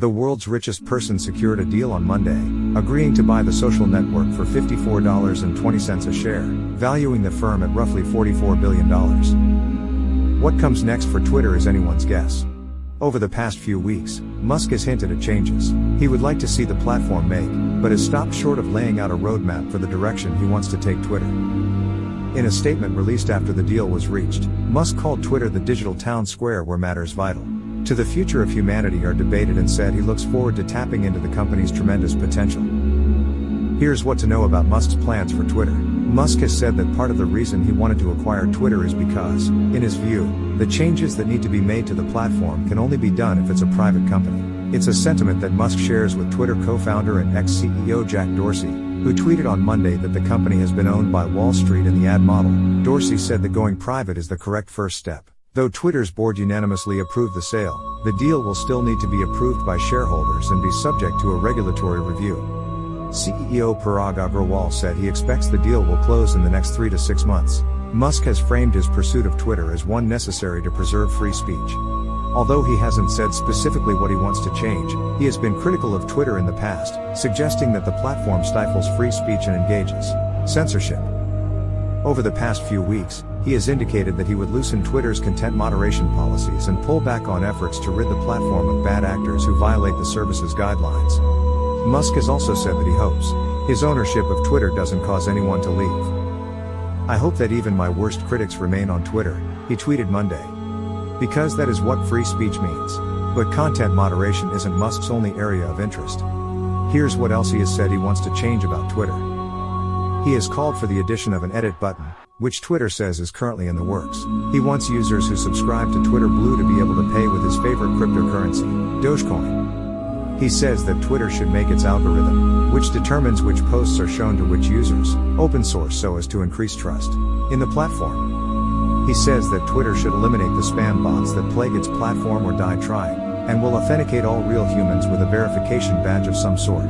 The world's richest person secured a deal on Monday, agreeing to buy the social network for $54.20 a share, valuing the firm at roughly $44 billion. What comes next for Twitter is anyone's guess. Over the past few weeks, Musk has hinted at changes he would like to see the platform make, but has stopped short of laying out a roadmap for the direction he wants to take Twitter. In a statement released after the deal was reached, Musk called Twitter the digital town square where matters vital to the future of humanity are debated and said he looks forward to tapping into the company's tremendous potential. Here's what to know about Musk's plans for Twitter. Musk has said that part of the reason he wanted to acquire Twitter is because, in his view, the changes that need to be made to the platform can only be done if it's a private company. It's a sentiment that Musk shares with Twitter co-founder and ex-CEO Jack Dorsey, who tweeted on Monday that the company has been owned by Wall Street and the ad model. Dorsey said that going private is the correct first step. Though Twitter's board unanimously approved the sale, the deal will still need to be approved by shareholders and be subject to a regulatory review. CEO Parag Agrawal said he expects the deal will close in the next three to six months. Musk has framed his pursuit of Twitter as one necessary to preserve free speech. Although he hasn't said specifically what he wants to change, he has been critical of Twitter in the past, suggesting that the platform stifles free speech and engages censorship. Over the past few weeks, he has indicated that he would loosen Twitter's content moderation policies and pull back on efforts to rid the platform of bad actors who violate the service's guidelines. Musk has also said that he hopes his ownership of Twitter doesn't cause anyone to leave. I hope that even my worst critics remain on Twitter, he tweeted Monday. Because that is what free speech means. But content moderation isn't Musk's only area of interest. Here's what else he has said he wants to change about Twitter. He has called for the addition of an edit button, which Twitter says is currently in the works. He wants users who subscribe to Twitter Blue to be able to pay with his favorite cryptocurrency, Dogecoin. He says that Twitter should make its algorithm, which determines which posts are shown to which users, open source so as to increase trust in the platform. He says that Twitter should eliminate the spam bots that plague its platform or die trying, and will authenticate all real humans with a verification badge of some sort.